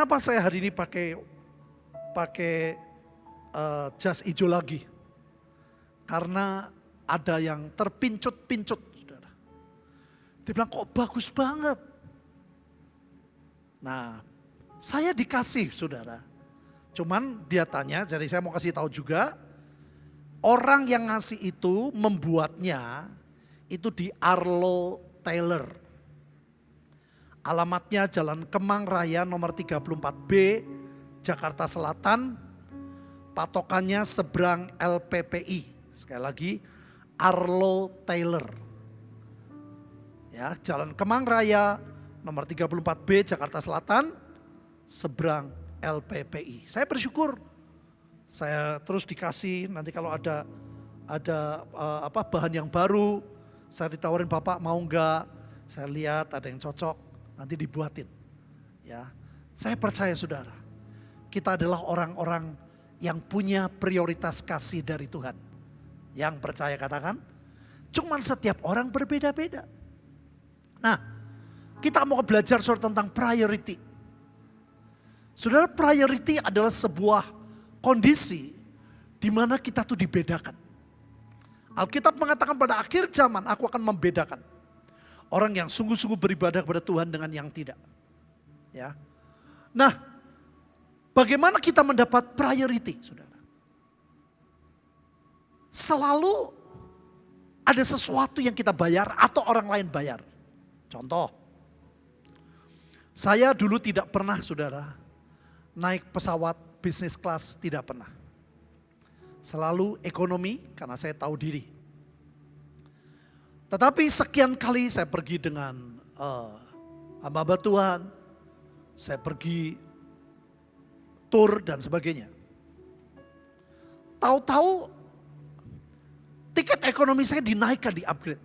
Kenapa saya hari ini pakai pakai uh, jas hijau lagi? Karena ada yang terpincut-pincut, saudara. Dia bilang kok bagus banget. Nah, saya dikasih, saudara. Cuman dia tanya, jadi saya mau kasih tahu juga, orang yang ngasih itu membuatnya itu di Arlo Taylor. Alamatnya Jalan Kemang Raya nomor 34B, Jakarta Selatan. Patokannya seberang LPPI. Sekali lagi, Arlo Taylor. Ya, Jalan Kemang Raya nomor 34B Jakarta Selatan, seberang LPPI. Saya bersyukur saya terus dikasih nanti kalau ada ada uh, apa bahan yang baru, saya ditawarin Bapak mau enggak? Saya lihat ada yang cocok, nanti dibuatin. Ya. Saya percaya Saudara, kita adalah orang-orang yang punya prioritas kasih dari Tuhan. Yang percaya katakan, cuman setiap orang berbeda-beda. Nah, kita mau belajar soal tentang priority. Saudara, priority adalah sebuah kondisi di mana kita tuh dibedakan. Alkitab mengatakan pada akhir zaman aku akan membedakan Orang yang sungguh-sungguh beribadah kepada Tuhan dengan yang tidak. Ya. Nah, bagaimana kita mendapat priority, Saudara? Selalu ada sesuatu yang kita bayar atau orang lain bayar. Contoh, saya dulu tidak pernah, Saudara, naik pesawat bisnis kelas, tidak pernah. Selalu ekonomi karena saya tahu diri tetapi sekian kali saya pergi dengan uh, hamba Tuhan, saya pergi tur dan sebagainya. Tahu-tahu tiket ekonomi saya dinaikkan, di upgrade.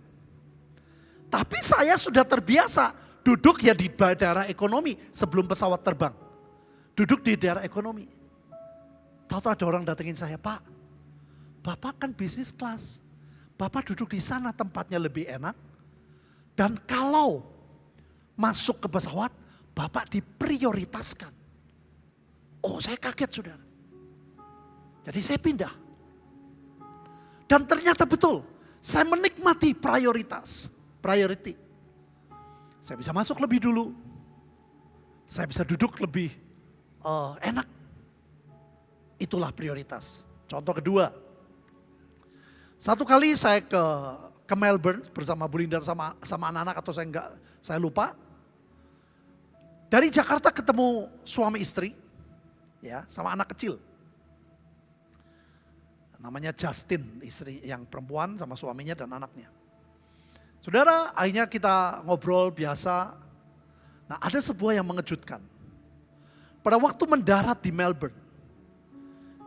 Tapi saya sudah terbiasa duduk ya di daerah ekonomi sebelum pesawat terbang. Duduk di daerah ekonomi. Tahu-tahu ada orang datengin saya, Pak, Bapak kan bisnis kelas. Bapak duduk di sana tempatnya lebih enak. Dan kalau masuk ke pesawat, Bapak diprioritaskan. Oh saya kaget saudara. Jadi saya pindah. Dan ternyata betul, saya menikmati prioritas, priority. Saya bisa masuk lebih dulu. Saya bisa duduk lebih uh, enak. Itulah prioritas. Contoh kedua, satu kali saya ke ke Melbourne bersama Bu Linda sama sama anak-anak atau saya enggak saya lupa. Dari Jakarta ketemu suami istri ya sama anak kecil. Namanya Justin, istri yang perempuan sama suaminya dan anaknya. Saudara, akhirnya kita ngobrol biasa. Nah, ada sebuah yang mengejutkan. Pada waktu mendarat di Melbourne,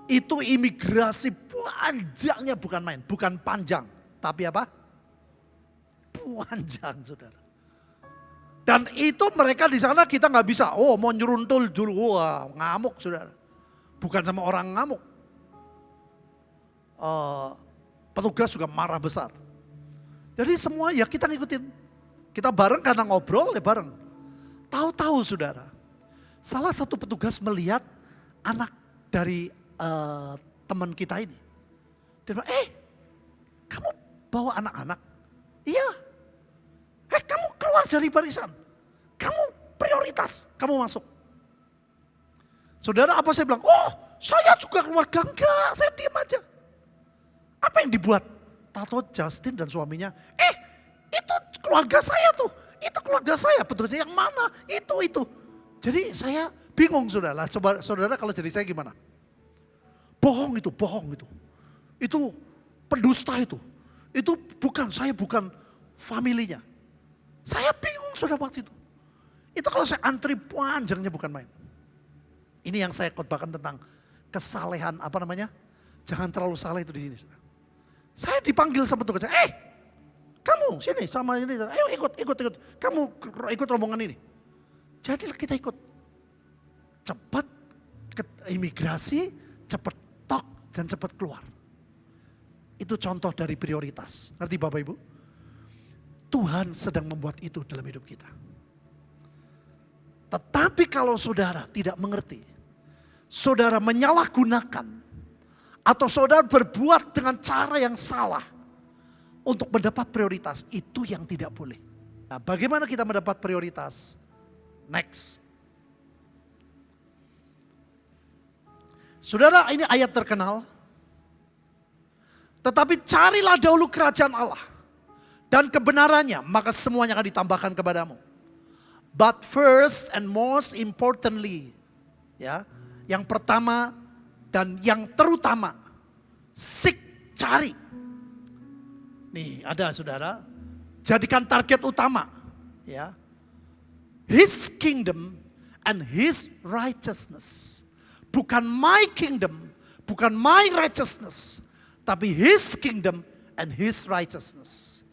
itu imigrasi panjangnya bukan main, bukan panjang. Tapi apa? Panjang saudara. Dan itu mereka di sana kita nggak bisa, oh mau nyeruntul dulu, wah ngamuk saudara. Bukan sama orang ngamuk. Uh, petugas juga marah besar. Jadi semua ya kita ngikutin. Kita bareng karena ngobrol ya bareng. Tahu-tahu saudara, salah satu petugas melihat anak dari uh, teman kita ini. Dia bilang, eh kamu bawa anak-anak? Iya. Eh kamu keluar dari barisan. Kamu prioritas, kamu masuk. Saudara apa saya bilang, oh saya juga keluarga. Enggak, saya diam aja. Apa yang dibuat? Tato Justin dan suaminya, eh itu keluarga saya tuh. Itu keluarga saya, betul yang mana? Itu, itu. Jadi saya bingung saudara. Coba saudara kalau jadi saya gimana? Bohong itu, bohong itu. Itu pendusta itu. Itu bukan, saya bukan familinya. Saya bingung sudah waktu itu. Itu kalau saya antri panjangnya bukan main. Ini yang saya khotbahkan tentang kesalehan apa namanya? Jangan terlalu salah itu di sini. Saya dipanggil sama tugas, eh kamu sini sama ini, ayo ikut, ikut, ikut. Kamu ikut rombongan ini. Jadi kita ikut. Cepat ke imigrasi, cepat dan cepat keluar. Itu contoh dari prioritas. Ngerti Bapak Ibu? Tuhan sedang membuat itu dalam hidup kita. Tetapi kalau saudara tidak mengerti, saudara menyalahgunakan, atau saudara berbuat dengan cara yang salah untuk mendapat prioritas, itu yang tidak boleh. Nah, bagaimana kita mendapat prioritas? Next. Saudara, ini ayat terkenal. Tetapi carilah dahulu kerajaan Allah dan kebenarannya, maka semuanya akan ditambahkan kepadamu. But first and most importantly, ya, yang pertama dan yang terutama, seek cari. Nih, ada Saudara, jadikan target utama, ya. His kingdom and his righteousness. Bukan my kingdom, bukan my righteousness, tapi his kingdom and his righteousness.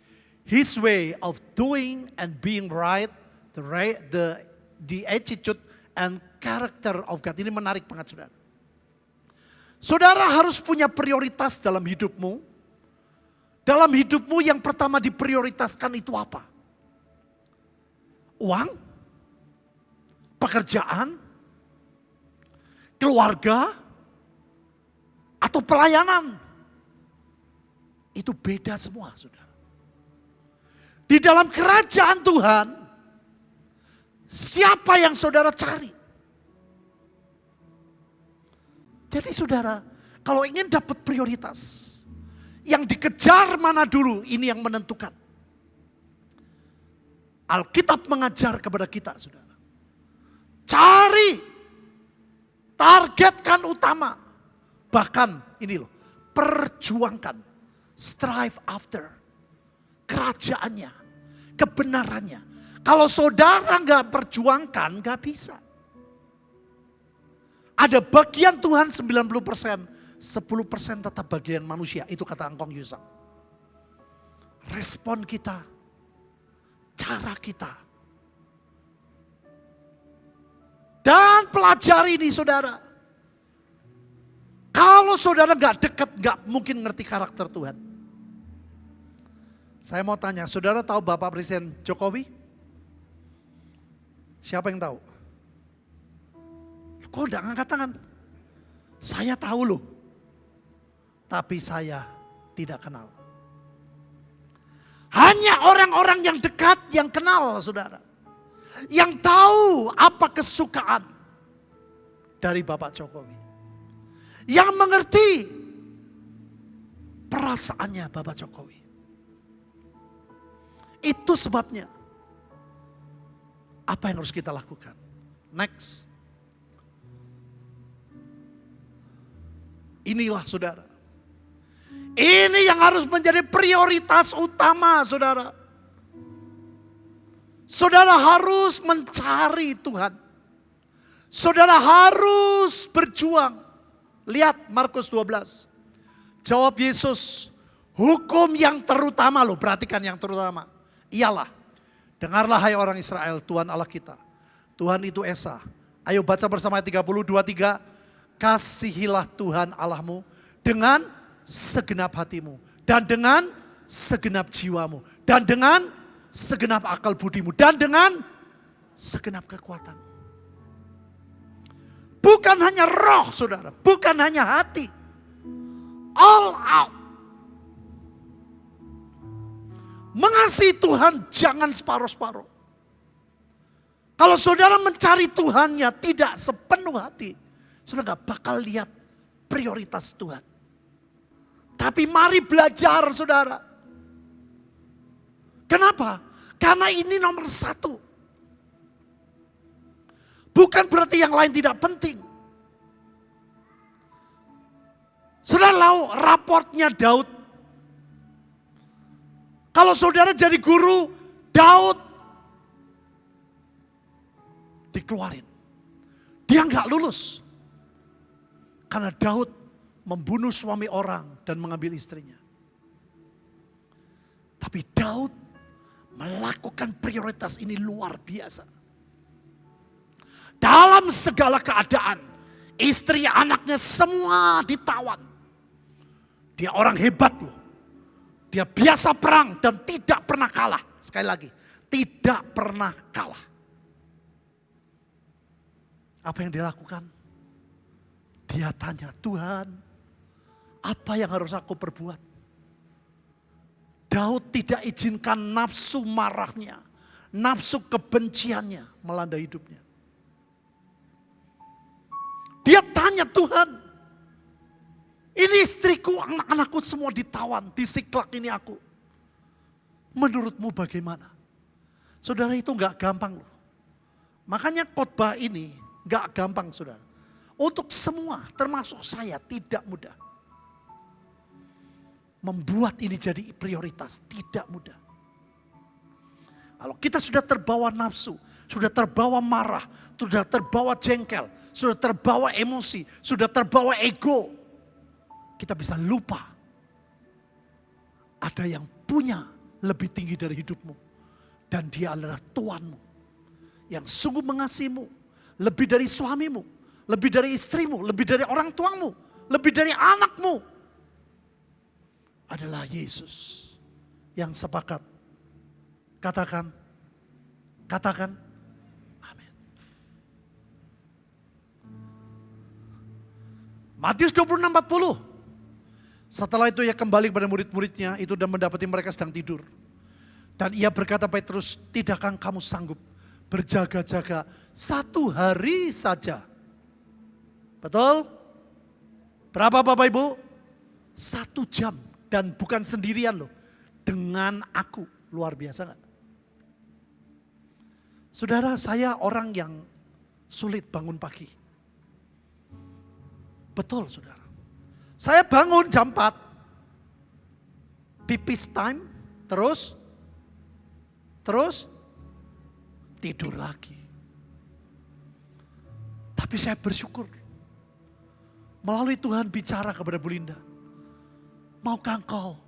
His way of doing and being right the right, the the attitude and character of God. Ini menarik banget saudara. Saudara harus punya prioritas dalam hidupmu. Dalam hidupmu yang pertama diprioritaskan itu apa? Uang? Pekerjaan? Keluarga? Atau pelayanan? Itu beda semua, saudara. Di dalam kerajaan Tuhan, Siapa yang saudara cari? Jadi saudara, kalau ingin dapat prioritas, yang dikejar mana dulu, ini yang menentukan. Alkitab mengajar kepada kita, saudara. Cari, targetkan utama. Bahkan ini loh, perjuangkan, strive after, kerajaannya, kebenarannya, kalau saudara nggak perjuangkan, nggak bisa. Ada bagian Tuhan 90 persen, 10 persen tetap bagian manusia. Itu kata Angkong Yusang. Respon kita, cara kita. Dan pelajari ini saudara. Kalau saudara nggak dekat, nggak mungkin ngerti karakter Tuhan. Saya mau tanya, saudara tahu Bapak Presiden Jokowi? Siapa yang tahu? Kok udah ngangkat tangan? Saya tahu loh. Tapi saya tidak kenal. Hanya orang-orang yang dekat yang kenal saudara. Yang tahu apa kesukaan dari Bapak Jokowi. Yang mengerti perasaannya Bapak Jokowi. Itu sebabnya apa yang harus kita lakukan? Next. Inilah saudara. Ini yang harus menjadi prioritas utama saudara. Saudara harus mencari Tuhan. Saudara harus berjuang. Lihat Markus 12. Jawab Yesus, hukum yang terutama loh, perhatikan yang terutama. Ialah Dengarlah hai orang Israel, Tuhan Allah kita. Tuhan itu Esa. Ayo baca bersama ayat 30, 23. Kasihilah Tuhan Allahmu dengan segenap hatimu. Dan dengan segenap jiwamu. Dan dengan segenap akal budimu. Dan dengan segenap kekuatan. Bukan hanya roh saudara, bukan hanya hati. All out. Mengasihi Tuhan jangan separuh-separuh. Kalau saudara mencari Tuhannya tidak sepenuh hati, saudara gak bakal lihat prioritas Tuhan. Tapi mari belajar saudara. Kenapa? Karena ini nomor satu. Bukan berarti yang lain tidak penting. Saudara tahu raportnya Daud kalau saudara jadi guru, Daud dikeluarin. Dia nggak lulus. Karena Daud membunuh suami orang dan mengambil istrinya. Tapi Daud melakukan prioritas ini luar biasa. Dalam segala keadaan, istri anaknya semua ditawan. Dia orang hebat loh. Dia biasa perang dan tidak pernah kalah. Sekali lagi, tidak pernah kalah. Apa yang dia lakukan? Dia tanya, Tuhan, apa yang harus aku perbuat? Daud tidak izinkan nafsu marahnya, nafsu kebenciannya melanda hidupnya. Dia tanya Tuhan, ini istriku, anak-anakku semua ditawan, disiklak ini aku. Menurutmu bagaimana? Saudara itu nggak gampang loh. Makanya khotbah ini nggak gampang saudara. Untuk semua termasuk saya tidak mudah. Membuat ini jadi prioritas tidak mudah. Kalau kita sudah terbawa nafsu, sudah terbawa marah, sudah terbawa jengkel, sudah terbawa emosi, sudah terbawa ego, kita bisa lupa ada yang punya lebih tinggi dari hidupmu dan dia adalah Tuhanmu. Yang sungguh mengasihimu. Lebih dari suamimu. Lebih dari istrimu. Lebih dari orang tuamu. Lebih dari anakmu. Adalah Yesus. Yang sepakat. Katakan. Katakan. Matius 26, 40. Setelah itu ia kembali kepada murid-muridnya itu dan mendapati mereka sedang tidur. Dan ia berkata Petrus, tidakkah kamu sanggup berjaga-jaga satu hari saja? Betul? Berapa Bapak Ibu? Satu jam dan bukan sendirian loh. Dengan aku, luar biasa gak? Saudara saya orang yang sulit bangun pagi. Betul saudara. Saya bangun jam 4. Pipis time, terus Terus tidur lagi. Tapi saya bersyukur. Melalui Tuhan bicara kepada Bu Linda. Maukah engkau?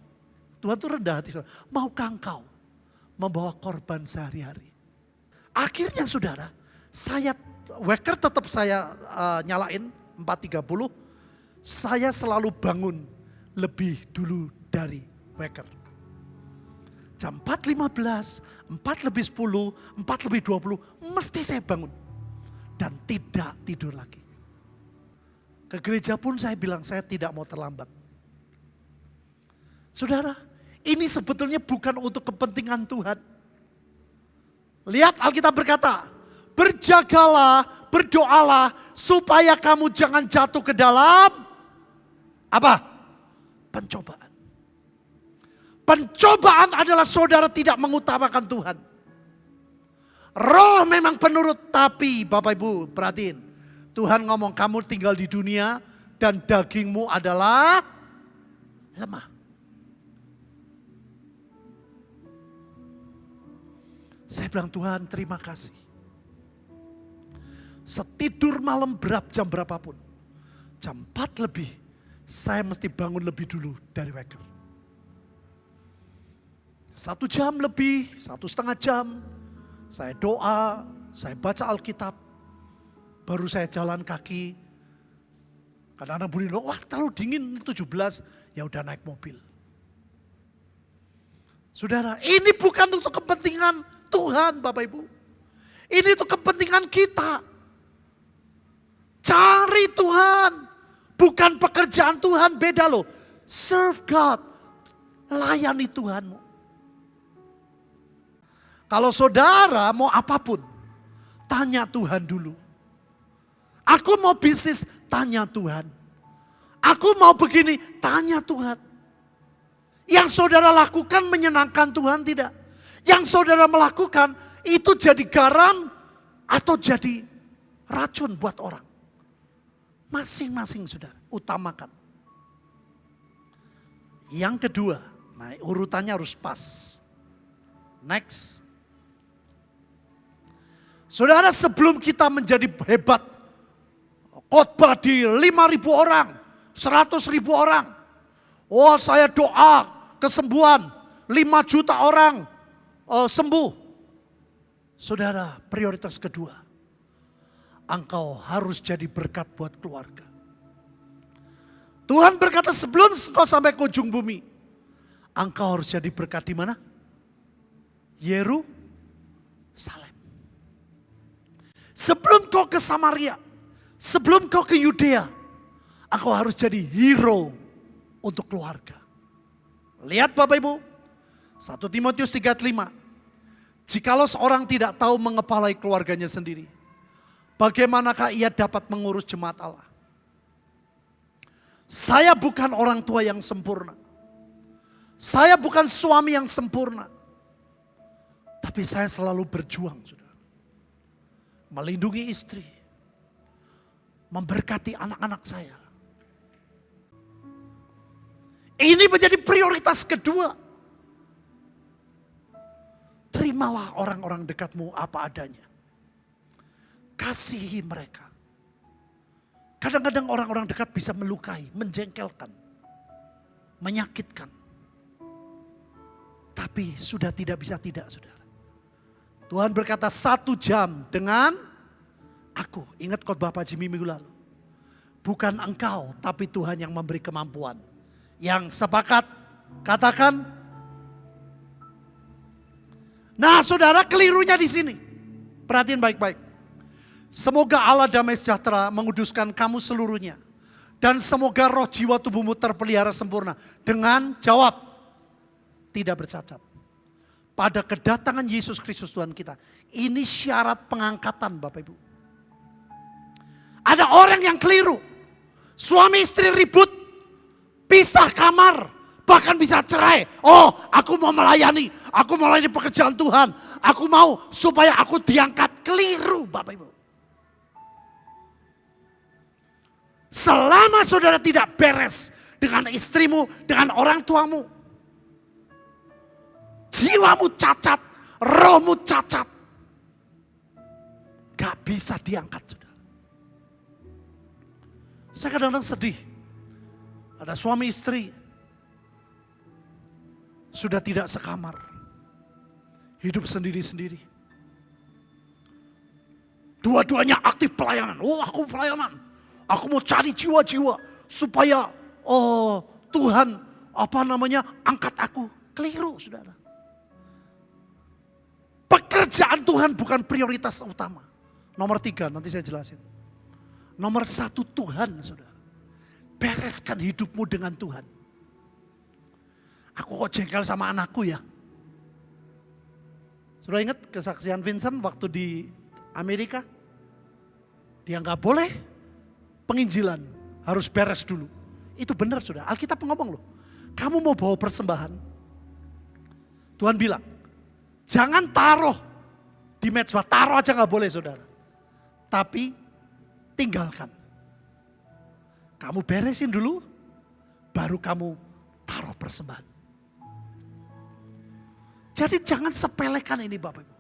Tuhan itu rendah hati. Maukah engkau membawa korban sehari-hari? Akhirnya saudara, saya waker tetap saya uh, nyalain 4.30. Saya selalu bangun lebih dulu dari waker. Jam 4.15, 4 lebih 10, 4 lebih 20, mesti saya bangun. Dan tidak tidur lagi. Ke gereja pun saya bilang saya tidak mau terlambat. Saudara, ini sebetulnya bukan untuk kepentingan Tuhan. Lihat Alkitab berkata, berjagalah, berdoalah supaya kamu jangan jatuh ke dalam apa? Pencobaan. Pencobaan adalah saudara tidak mengutamakan Tuhan. Roh memang penurut tapi Bapak Ibu perhatiin. Tuhan ngomong kamu tinggal di dunia dan dagingmu adalah lemah. Saya bilang Tuhan terima kasih. Setidur malam berapa jam berapapun. Jam 4 lebih saya mesti bangun lebih dulu dari waker. Satu jam lebih, satu setengah jam, saya doa, saya baca Alkitab, baru saya jalan kaki. Kadang-kadang bunyi, wah terlalu dingin 17, ya udah naik mobil. Saudara, ini bukan untuk kepentingan Tuhan Bapak Ibu. Ini untuk kepentingan kita. Cari Tuhan. Bukan pekerjaan Tuhan, beda loh. Serve God. Layani Tuhanmu. Kalau saudara mau apa pun, tanya Tuhan dulu. Aku mau bisnis, tanya Tuhan. Aku mau begini, tanya Tuhan. Yang saudara lakukan menyenangkan Tuhan tidak? Yang saudara melakukan itu jadi garam atau jadi racun buat orang. Masing-masing saudara, utamakan. Yang kedua, nah urutannya harus pas. Next. Saudara sebelum kita menjadi hebat, khotbah di 5 ribu orang, 100 ribu orang. Oh saya doa kesembuhan, 5 juta orang uh, sembuh. Saudara prioritas kedua, engkau harus jadi berkat buat keluarga. Tuhan berkata sebelum kau sampai ke ujung bumi, engkau harus jadi berkat di mana? Yerusalem. Sebelum kau ke Samaria, Sebelum kau ke Yudea, engkau harus jadi hero untuk keluarga. Lihat Bapak Ibu, 1 Timotius 3:5. Jikalau seorang tidak tahu mengepalai keluarganya sendiri, bagaimanakah ia dapat mengurus jemaat Allah? Saya bukan orang tua yang sempurna. Saya bukan suami yang sempurna. Tapi saya selalu berjuang, saudara. Melindungi istri. Memberkati anak-anak saya. Ini menjadi prioritas kedua. Terimalah orang-orang dekatmu apa adanya. Kasihi mereka. Kadang-kadang orang-orang dekat bisa melukai, menjengkelkan, menyakitkan. Tapi sudah tidak bisa tidak, saudara. Tuhan berkata satu jam dengan aku. Ingat khotbah Pak Jimmy minggu lalu. Bukan engkau, tapi Tuhan yang memberi kemampuan. Yang sepakat, katakan. Nah saudara kelirunya di sini. Perhatiin baik-baik. Semoga Allah damai sejahtera menguduskan kamu seluruhnya. Dan semoga roh jiwa tubuhmu terpelihara sempurna. Dengan jawab, tidak bercacat. Pada kedatangan Yesus Kristus Tuhan kita. Ini syarat pengangkatan Bapak Ibu. Ada orang yang keliru. Suami istri ribut. Pisah kamar. Bahkan bisa cerai. Oh aku mau melayani. Aku mau melayani pekerjaan Tuhan. Aku mau supaya aku diangkat. Keliru Bapak Ibu. Selama saudara tidak beres dengan istrimu, dengan orang tuamu. Jiwamu cacat, rohmu cacat. Gak bisa diangkat saudara. Saya kadang-kadang sedih. Ada suami istri. Sudah tidak sekamar. Hidup sendiri-sendiri. Dua-duanya aktif pelayanan. Oh aku pelayanan Aku mau cari jiwa-jiwa supaya oh Tuhan apa namanya angkat aku. Keliru saudara. Pekerjaan Tuhan bukan prioritas utama. Nomor tiga nanti saya jelasin. Nomor satu Tuhan saudara. Bereskan hidupmu dengan Tuhan. Aku kok jengkel sama anakku ya. Sudah ingat kesaksian Vincent waktu di Amerika? Dia nggak boleh penginjilan harus beres dulu. Itu benar sudah. Alkitab ngomong loh. Kamu mau bawa persembahan. Tuhan bilang, jangan taruh di mezbah. Taruh aja nggak boleh saudara. Tapi tinggalkan. Kamu beresin dulu, baru kamu taruh persembahan. Jadi jangan sepelekan ini Bapak Ibu.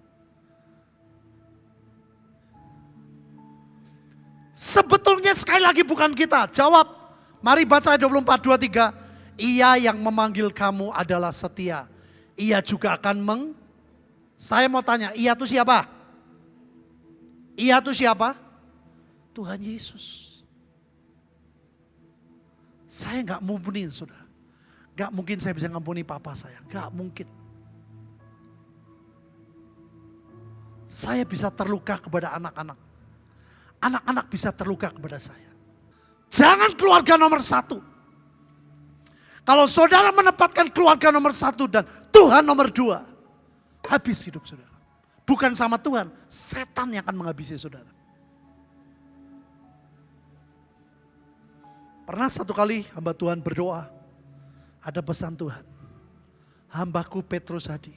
Sebetulnya sekali lagi bukan kita. Jawab. Mari baca ayat 24, 23. Ia yang memanggil kamu adalah setia. Ia juga akan meng... Saya mau tanya, ia itu siapa? Ia itu siapa? Tuhan Yesus. Saya nggak mumpunin saudara. Nggak mungkin saya bisa ngampuni papa saya. Nggak mungkin. Saya bisa terluka kepada anak-anak anak-anak bisa terluka kepada saya. Jangan keluarga nomor satu. Kalau saudara menempatkan keluarga nomor satu dan Tuhan nomor dua, habis hidup saudara. Bukan sama Tuhan, setan yang akan menghabisi saudara. Pernah satu kali hamba Tuhan berdoa, ada pesan Tuhan. Hambaku Petrus Hadi,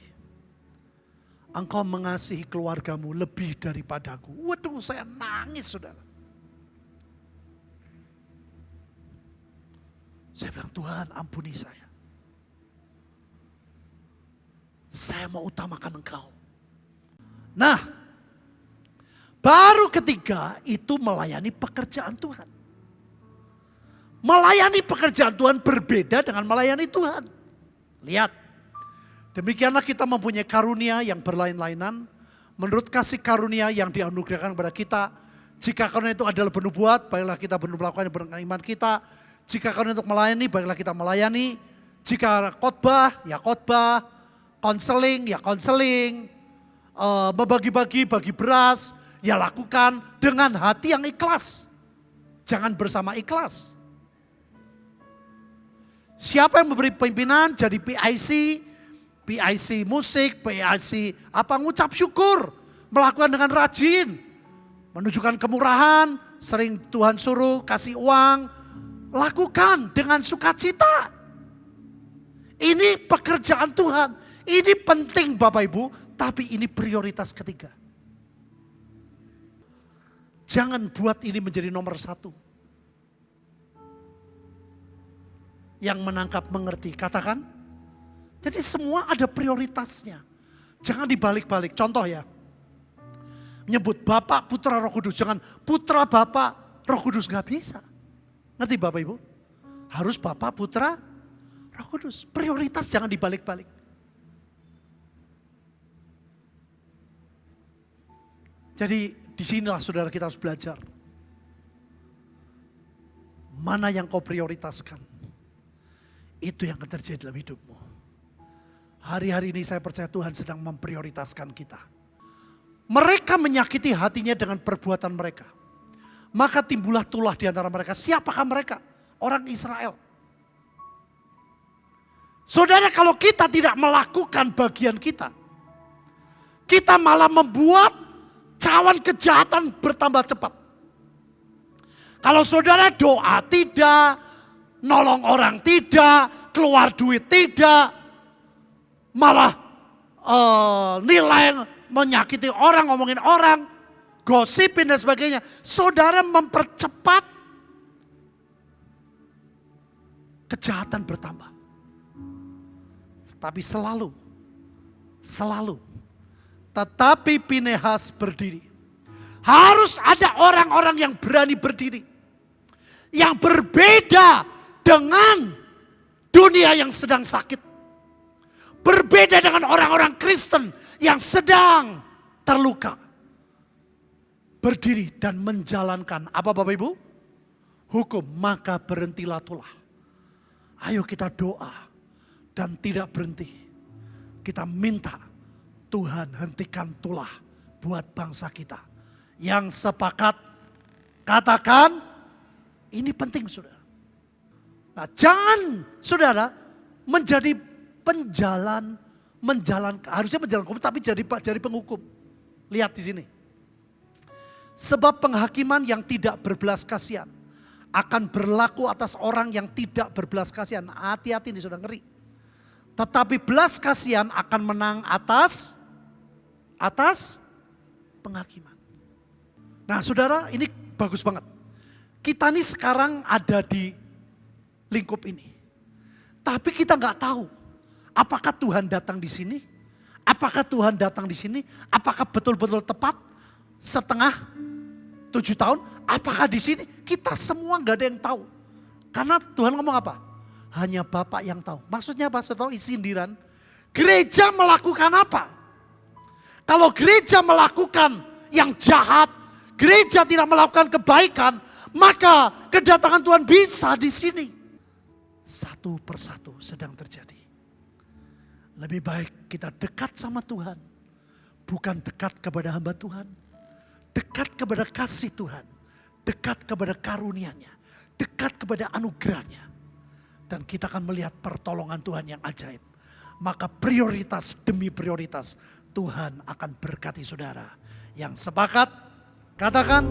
engkau mengasihi keluargamu lebih daripadaku. Waduh saya nangis saudara. Saya bilang Tuhan ampuni saya. Saya mau utamakan engkau. Nah, baru ketiga itu melayani pekerjaan Tuhan. Melayani pekerjaan Tuhan berbeda dengan melayani Tuhan. Lihat, Demikianlah kita mempunyai karunia yang berlain-lainan. Menurut kasih karunia yang dianugerahkan kepada kita. Jika karunia itu adalah bernubuat, baiklah kita benar melakukan dengan iman kita. Jika karunia untuk melayani, baiklah kita melayani. Jika khotbah, ya khotbah. Konseling, ya konseling. Uh, membagi-bagi, bagi beras, ya lakukan dengan hati yang ikhlas. jangan bersama ikhlas. Siapa yang memberi pimpinan jadi PIC, PIC musik, PIC apa ngucap syukur, melakukan dengan rajin, menunjukkan kemurahan, sering Tuhan suruh kasih uang, lakukan dengan sukacita. Ini pekerjaan Tuhan, ini penting Bapak Ibu, tapi ini prioritas ketiga. Jangan buat ini menjadi nomor satu. yang menangkap mengerti. Katakan. Jadi semua ada prioritasnya. Jangan dibalik-balik. Contoh ya. Menyebut Bapak, Putra, Roh Kudus. Jangan Putra, Bapak, Roh Kudus. Gak bisa. Ngerti Bapak Ibu? Harus Bapak, Putra, Roh Kudus. Prioritas jangan dibalik-balik. Jadi di sinilah saudara kita harus belajar. Mana yang kau prioritaskan? Itu yang akan terjadi dalam hidupmu. Hari-hari ini saya percaya Tuhan sedang memprioritaskan kita. Mereka menyakiti hatinya dengan perbuatan mereka. Maka timbullah tulah di antara mereka. Siapakah mereka? Orang Israel. Saudara kalau kita tidak melakukan bagian kita. Kita malah membuat cawan kejahatan bertambah cepat. Kalau saudara doa tidak, nolong orang tidak, keluar duit tidak, malah uh, nilai menyakiti orang, ngomongin orang, gosipin dan sebagainya. Saudara mempercepat kejahatan bertambah. Tapi selalu, selalu, tetapi Pinehas berdiri. Harus ada orang-orang yang berani berdiri. Yang berbeda dengan dunia yang sedang sakit. Berbeda dengan orang-orang Kristen yang sedang terluka. Berdiri dan menjalankan apa Bapak Ibu? Hukum maka berhentilah tulah. Ayo kita doa dan tidak berhenti. Kita minta Tuhan hentikan tulah buat bangsa kita. Yang sepakat katakan ini penting sudah. Nah, jangan saudara menjadi penjalan menjalan harusnya menjalan hukum tapi jadi jadi penghukum. Lihat di sini. Sebab penghakiman yang tidak berbelas kasihan akan berlaku atas orang yang tidak berbelas kasihan. Hati-hati ini sudah ngeri. Tetapi belas kasihan akan menang atas atas penghakiman. Nah, Saudara, ini bagus banget. Kita ini sekarang ada di lingkup ini. Tapi kita nggak tahu apakah Tuhan datang di sini, apakah Tuhan datang di sini, apakah betul-betul tepat setengah tujuh tahun, apakah di sini kita semua nggak ada yang tahu. Karena Tuhan ngomong apa? Hanya Bapak yang tahu. Maksudnya apa? Saya tahu sindiran. Gereja melakukan apa? Kalau gereja melakukan yang jahat, gereja tidak melakukan kebaikan, maka kedatangan Tuhan bisa di sini satu persatu sedang terjadi. Lebih baik kita dekat sama Tuhan, bukan dekat kepada hamba Tuhan, dekat kepada kasih Tuhan, dekat kepada karunia-Nya, dekat kepada anugerahnya. Dan kita akan melihat pertolongan Tuhan yang ajaib. Maka prioritas demi prioritas Tuhan akan berkati saudara. Yang sepakat, katakan